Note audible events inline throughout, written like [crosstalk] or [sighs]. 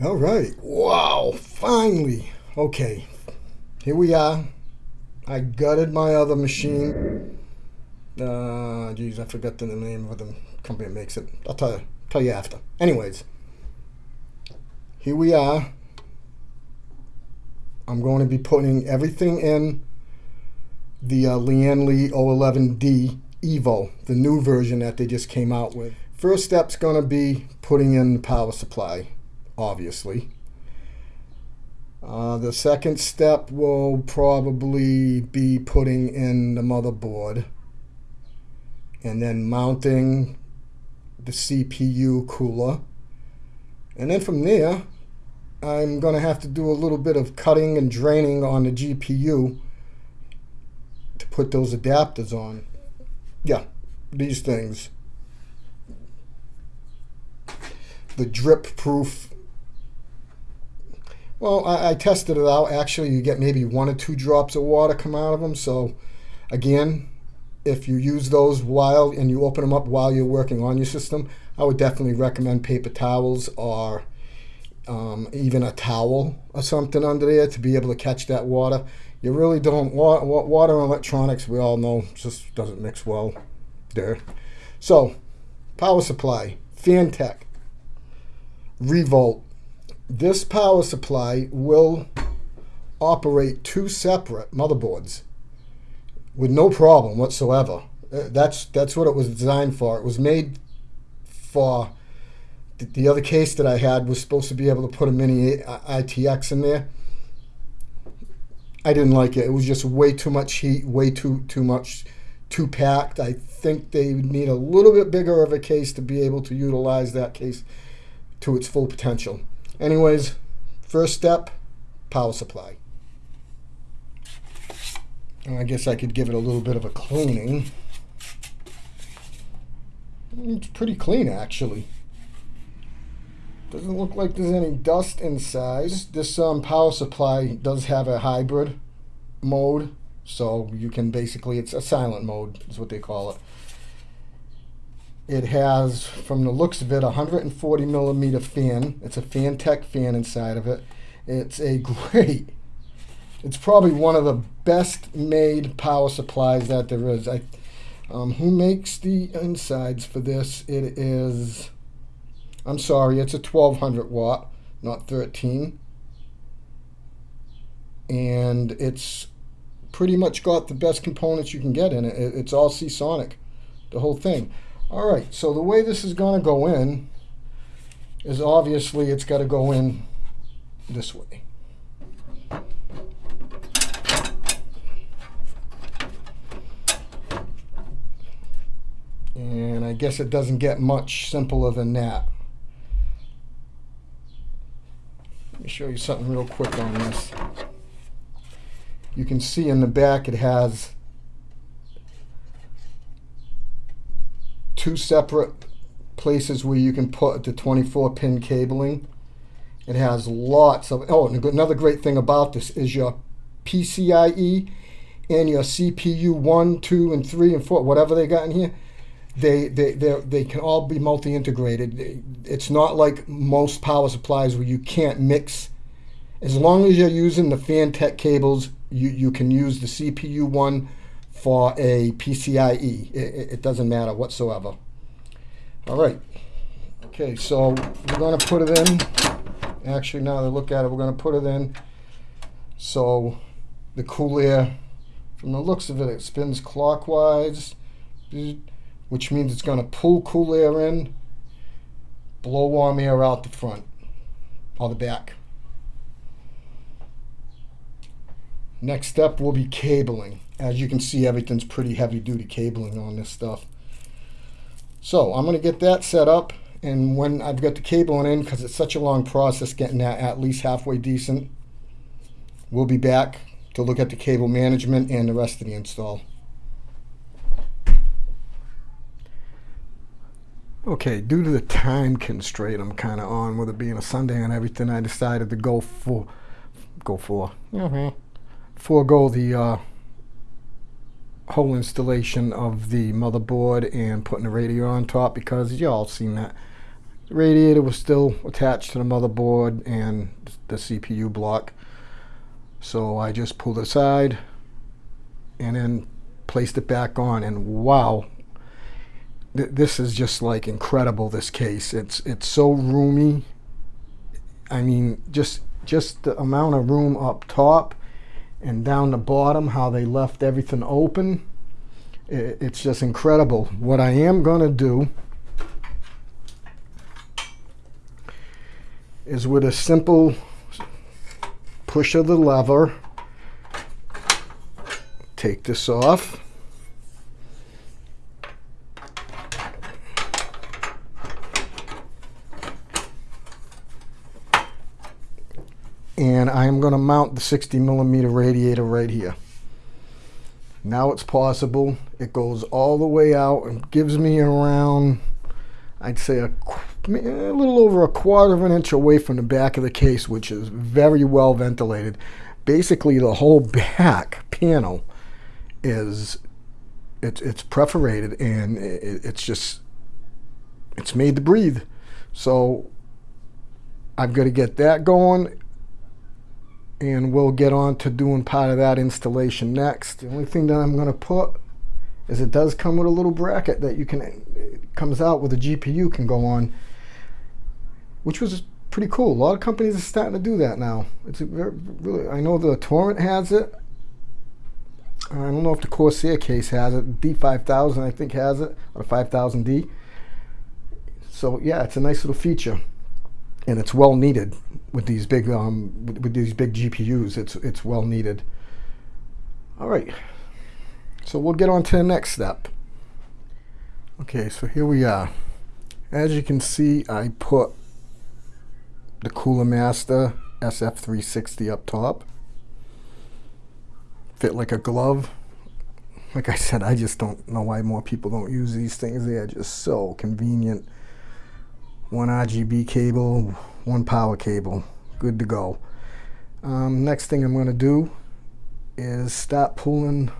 All right. Wow. Finally. Okay. Here we are. I gutted my other machine. Uh, geez, I forgot the name of the company that makes it. I'll tell you, tell you after. Anyways, here we are. I'm going to be putting everything in the uh, Lian Li O11D Evo, the new version that they just came out with. First step's going to be putting in the power supply, obviously. Uh, the second step will probably be putting in the motherboard and then mounting the CPU cooler. And then from there, I'm going to have to do a little bit of cutting and draining on the GPU to put those adapters on. Yeah, these things. The drip proof. Well, I, I, tested it out. Actually, you get maybe one or two drops of water come out of them. So, again, if you use those while and you open them up while you're working on your system, I would definitely recommend paper towels or um, even a towel or something under there to be able to catch that water. You really don't want water and electronics. We all know just doesn't mix well there. So, power supply, Phanteks, Revolt. This power supply will operate two separate motherboards with no problem whatsoever. Uh, that's that's what it was designed for. It was made for the other case that I had was supposed to be able to put a mini ITX in there. I didn't like it. It was just way too much heat, way too too much, too packed. I think they need a little bit bigger of a case to be able to utilize that case to its full potential. Anyways, first step, power supply. And I guess I could give it a little bit of a cleaning. It's pretty clean actually. Doesn't look like there's any dust inside. This um, power supply does have a hybrid mode, so you can basically, it's a silent mode is what they call it. It has, from the looks of it, a 140 millimeter fan. It's a Phanteks fan inside of it. It's a [laughs] great, it's probably one of the best made power supplies that there is. I, um, who makes the insides for this? It is I'm sorry, it's a 1200 watt, not 13. And it's pretty much got the best components you can get in it. It's all Seasonic, the whole thing. All right, so the way this is going to go in is obviously it's got to go in this way. And I guess it doesn't get much simpler than that. Let me show you something real quick on this. You can see in the back it has two separate places where you can put the 24 pin cabling. It has lots of, oh, another great thing about this is your PCIe and your CPU 1, 2, and 3, and 4, whatever they got in here they they they can all be multi-integrated. It's not like most power supplies where you can't mix. As long as you're using the Phanteks cables, you, you can use the CPU one for a PCIe. It, it doesn't matter whatsoever. All right. Okay, so we're going to put it in. Actually, now that I look at it, we're going to put it in. So the cool air, from the looks of it, it spins clockwise which means it's going to pull cool air in, blow warm air out the front or the back. Next step will be cabling. As you can see, everything's pretty heavy duty cabling on this stuff. So I'm going to get that set up. And when I've got the cabling in, because it's such a long process getting that at least halfway decent, we'll be back to look at the cable management and the rest of the install. Okay, due to the time constraint I'm kind of on with it being a Sunday and everything, I decided to go for, go for, mm-hmm, forego the uh, whole installation of the motherboard and putting the radio on top because y'all seen that. The radiator was still attached to the motherboard and the CPU block. So I just pulled aside and then placed it back on and wow th this is just like incredible this case it's it's so roomy I mean just just the amount of room up top and down the bottom how they left everything open it, it's just incredible what I am gonna do is with a simple push of the lever take this off. And I'm going to mount the 60 millimeter radiator right here. Now it's possible. It goes all the way out and gives me around, I'd say a, a little over a quarter of an inch away from the back of the case, which is very well ventilated. Basically the whole [laughs] back panel is it's it's perforated and it, it's just it's made to breathe. So I've got to get that going and we'll get on to doing part of that installation next. The only thing that I'm going to put is it does come with a little bracket that you can comes out with a GPU can go on which was pretty cool. A lot of companies are starting to do that now. It's very, really I know the Torrent has it. I don't know if the Corsair case has it. D5000 I think has it, or the 5000D. So yeah, it's a nice little feature, and it's well needed with these big um, with, with these big GPUs. It's it's well needed. All right, so we'll get on to the next step. Okay, so here we are. As you can see, I put the Cooler Master SF360 up top fit like a glove. Like I said, I just don't know why more people don't use these things. They are just so convenient. One RGB cable, one power cable, good to go. Um, next thing I'm going to do is start pulling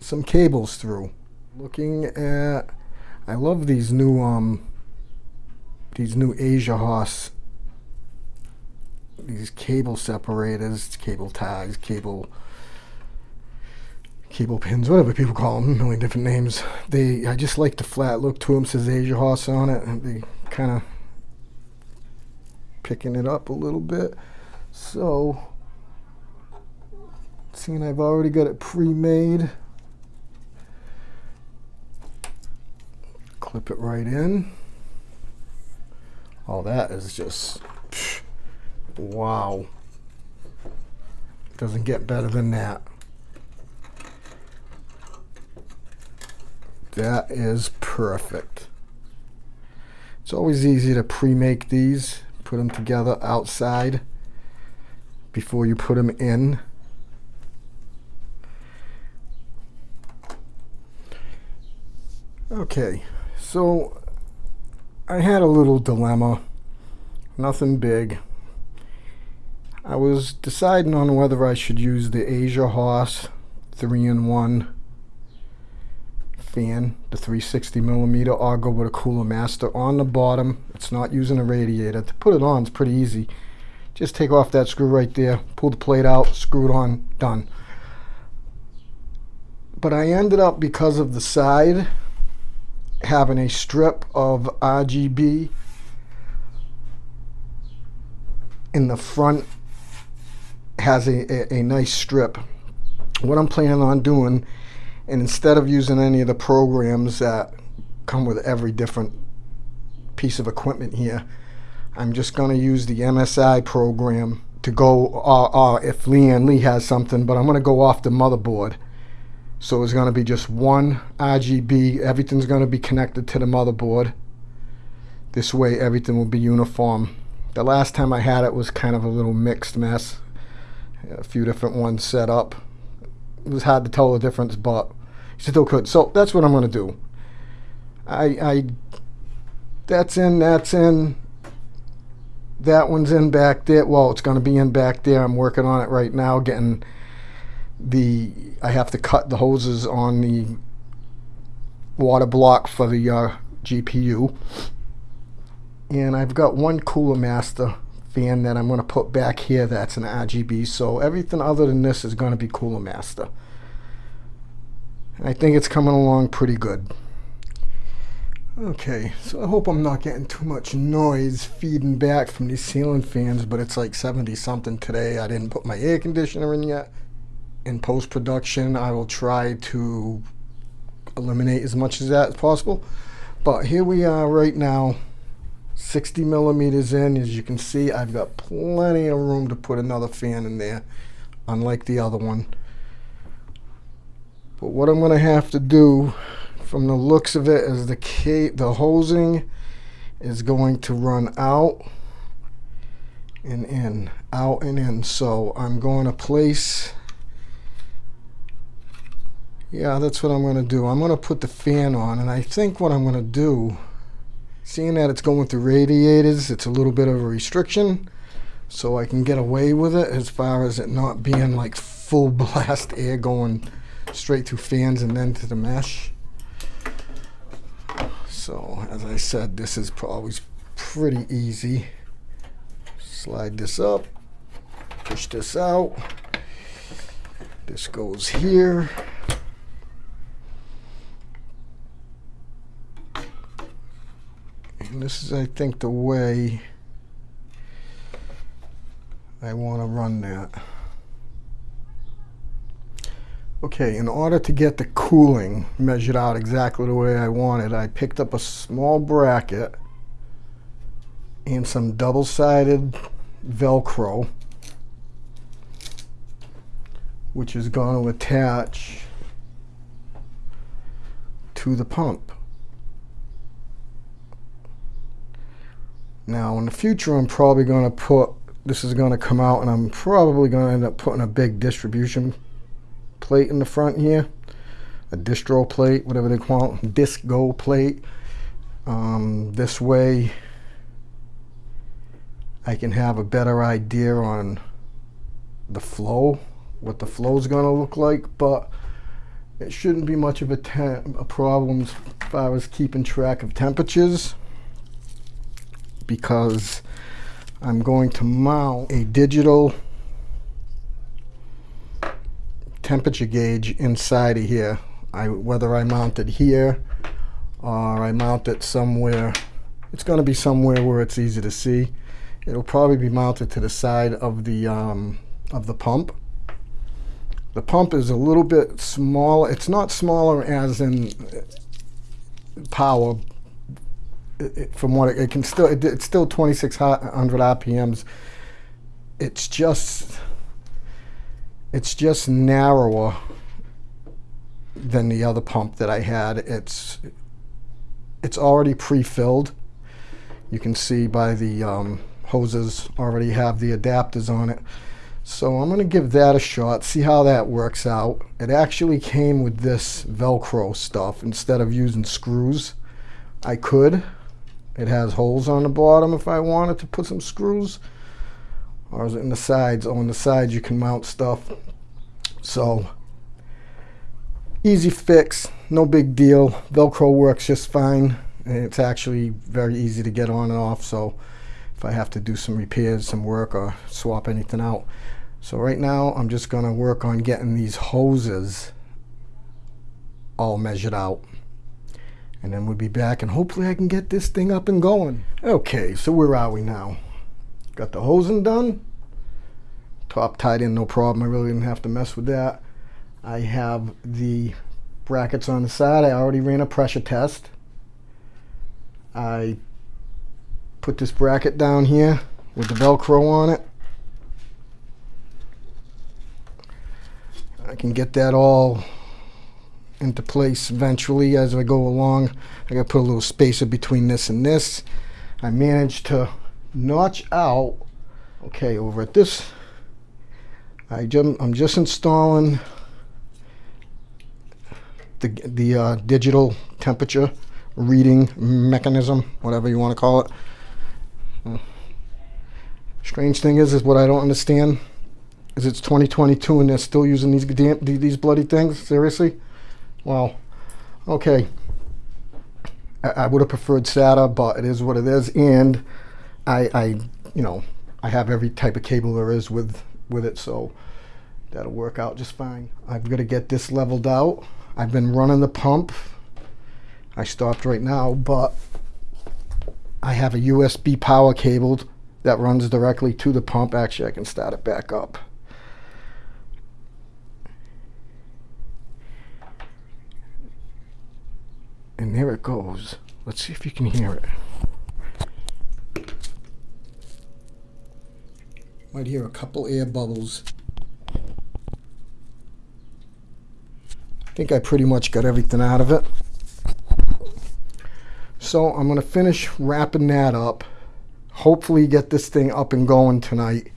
some cables through. Looking at, I love these new um, these new Asiahorse these cable separators, cable ties, cable cable pins, whatever people call them, a million different names. They, I just like the flat look to them. Says Asiahorse on it, they kind of picking it up a little bit. So, seeing I've already got it pre-made, clip it right in. All that is just, psh, wow. Doesn't get better than that. That is perfect. It's always easy to pre-make these, put them together outside before you put them in. Okay, so I had a little dilemma, nothing big. I was deciding on whether I should use the Asiahorse 3-in-1 fan, the 360 millimeter, go with a Cooler Master on the bottom. It's not using a radiator. To put it on, it's pretty easy. Just take off that screw right there, pull the plate out, screw it on, done. But I ended up, because of the side, having a strip of RGB in the front has a, a, a nice strip. What I'm planning on doing and instead of using any of the programs that come with every different piece of equipment here, I'm just going to use the MSI program to go, or, or if Lian Li has something, but I'm going to go off the motherboard. So it's going to be just one RGB. Everything's going to be connected to the motherboard. This way everything will be uniform. The last time I had it was kind of a little mixed mess. A few different ones set up it was hard to tell the difference, but you still could. So that's what I'm going to do. I, I, that's in, that's in, that one's in back there. Well, it's going to be in back there. I'm working on it right now, getting the, I have to cut the hoses on the water block for the uh, GPU. And I've got one Cooler Master fan that I'm going to put back here that's an RGB. So everything other than this is going to be Cooler Master. And I think it's coming along pretty good. Okay, so I hope I'm not getting too much noise feeding back from these ceiling fans, but it's like 70 something today. I didn't put my air conditioner in yet. In post-production, I will try to eliminate as much of that as possible. But here we are right now, 60 millimeters in. As you can see, I've got plenty of room to put another fan in there, unlike the other one. But what I'm going to have to do, from the looks of it, is the the hosing is going to run out and in, out and in. So I'm going to place yeah, that's what I'm going to do. I'm going to put the fan on, and I think what I'm going to do, seeing that it's going through radiators, it's a little bit of a restriction, so I can get away with it as far as it not being like full [laughs] blast air going straight through fans and then to the mesh. So, as I said, this is always pretty easy. Slide this up, push this out. This goes here. This is, I think, the way I want to run that. Okay, in order to get the cooling measured out exactly the way I wanted, I picked up a small bracket and some double-sided Velcro, which is going to attach to the pump. Now in the future I'm probably going to put, this is going to come out and I'm probably going to end up putting a big distribution plate in the front here. A distro plate, whatever they call it, disco plate. Um, this way I can have a better idea on the flow, what the flow is going to look like, but it shouldn't be much of a, a problem as far as keeping track of temperatures because I'm going to mount a digital temperature gauge inside of here. I, whether I mount it here or I mount it somewhere, it's going to be somewhere where it's easy to see. It'll probably be mounted to the side of the um, of the pump. The pump is a little bit smaller. It's not smaller as in power, it, from what it, it, can still, it, it's still 2600 RPMs. It's just, it's just narrower than the other pump that I had. It's, it's already pre-filled. You can see by the um, hoses already have the adapters on it. So I'm going to give that a shot, see how that works out. It actually came with this Velcro stuff instead of using screws. I could, it has holes on the bottom if I wanted to put some screws. Or is it in the sides? Oh, on the sides you can mount stuff. So, easy fix, no big deal. Velcro works just fine. It's actually very easy to get on and off. So, if I have to do some repairs, some work, or swap anything out. So right now, I'm just going to work on getting these hoses all measured out and then we'll be back and hopefully I can get this thing up and going. Okay, so where are we now? Got the hosing done. Top tied in, no problem. I really didn't have to mess with that. I have the brackets on the side. I already ran a pressure test. I put this bracket down here with the Velcro on it. I can get that all into place eventually as I go along. I got to put a little spacer between this and this. I managed to notch out, okay, over at this, I just, I'm just installing the, the uh, digital temperature reading mechanism, whatever you want to call it. Hmm. Strange thing is, is what I don't understand is it's 2022 and they're still using these these bloody things. Seriously. Well, okay. I, I would have preferred SATA, but it is what it is. And I, I, you know, I have every type of cable there is with with it, so that'll work out just fine. I've got to get this leveled out. I've been running the pump. I stopped right now, but I have a USB power cable that runs directly to the pump. Actually, I can start it back up. And there it goes. Let's see if you can hear it. Might hear a couple air bubbles. I think I pretty much got everything out of it. So I'm going to finish wrapping that up. Hopefully get this thing up and going tonight.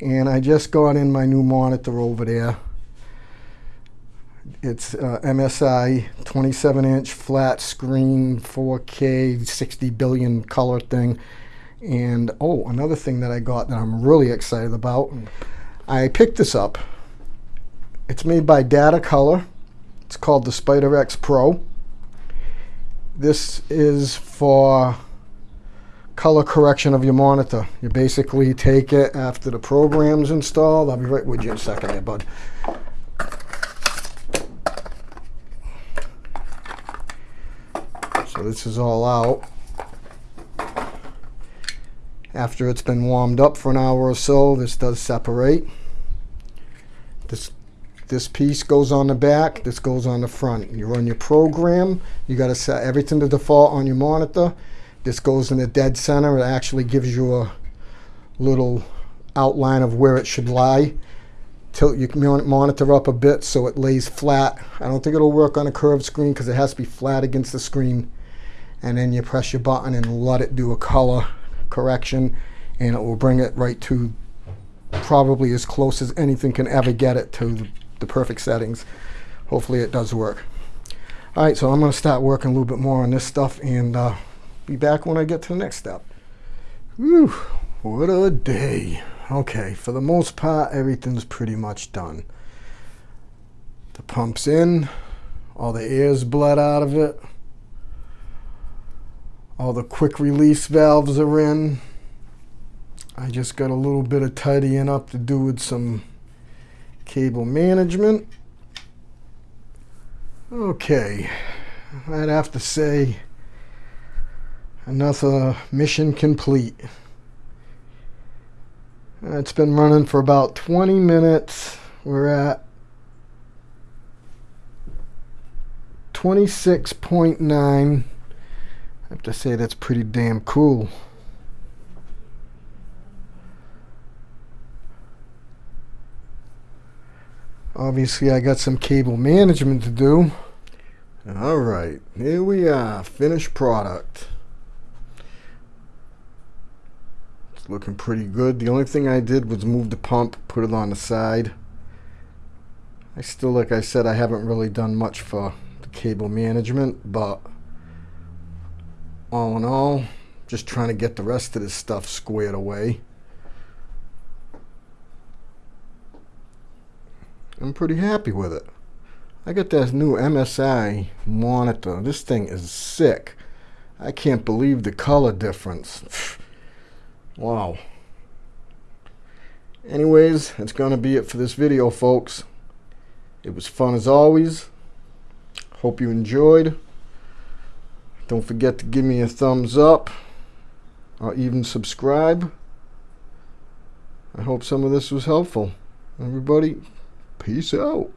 And I just got in my new monitor over there. It's uh, MSI 27 inch flat screen 4K 60 billion color thing. And oh, another thing that I got that I'm really excited about. I picked this up. It's made by Datacolor. It's called the SpyderX Pro. This is for color correction of your monitor. You basically take it after the program's installed. I'll be right with you in a second there, bud. So this is all out. After it's been warmed up for an hour or so, this does separate. This this piece goes on the back, this goes on the front. You run your program, you got to set everything to default on your monitor. This goes in the dead center. It actually gives you a little outline of where it should lie. Tilt your monitor up a bit so it lays flat. I don't think it'll work on a curved screen because it has to be flat against the screen and then you press your button and let it do a color correction and it will bring it right to probably as close as anything can ever get it to the perfect settings. Hopefully it does work. Alright, so I'm going to start working a little bit more on this stuff and uh, be back when I get to the next step. Whew, what a day. Okay, for the most part, everything's pretty much done. The pump's in, all the air's bled out of it. All the quick release valves are in. I just got a little bit of tidying up to do with some cable management. Okay, I'd have to say another uh, mission complete. It's been running for about 20 minutes. We're at 26.9 I have to say that's pretty damn cool. Obviously I got some cable management to do. Alright, here we are, finished product. It's looking pretty good. The only thing I did was move the pump, put it on the side. I still, like I said, I haven't really done much for the cable management, but all in all, just trying to get the rest of this stuff squared away. I'm pretty happy with it. I got this new MSI monitor. This thing is sick. I can't believe the color difference. [sighs] wow. Anyways, that's going to be it for this video, folks. It was fun as always. Hope you enjoyed. Don't forget to give me a thumbs up or even subscribe. I hope some of this was helpful. Everybody, peace out.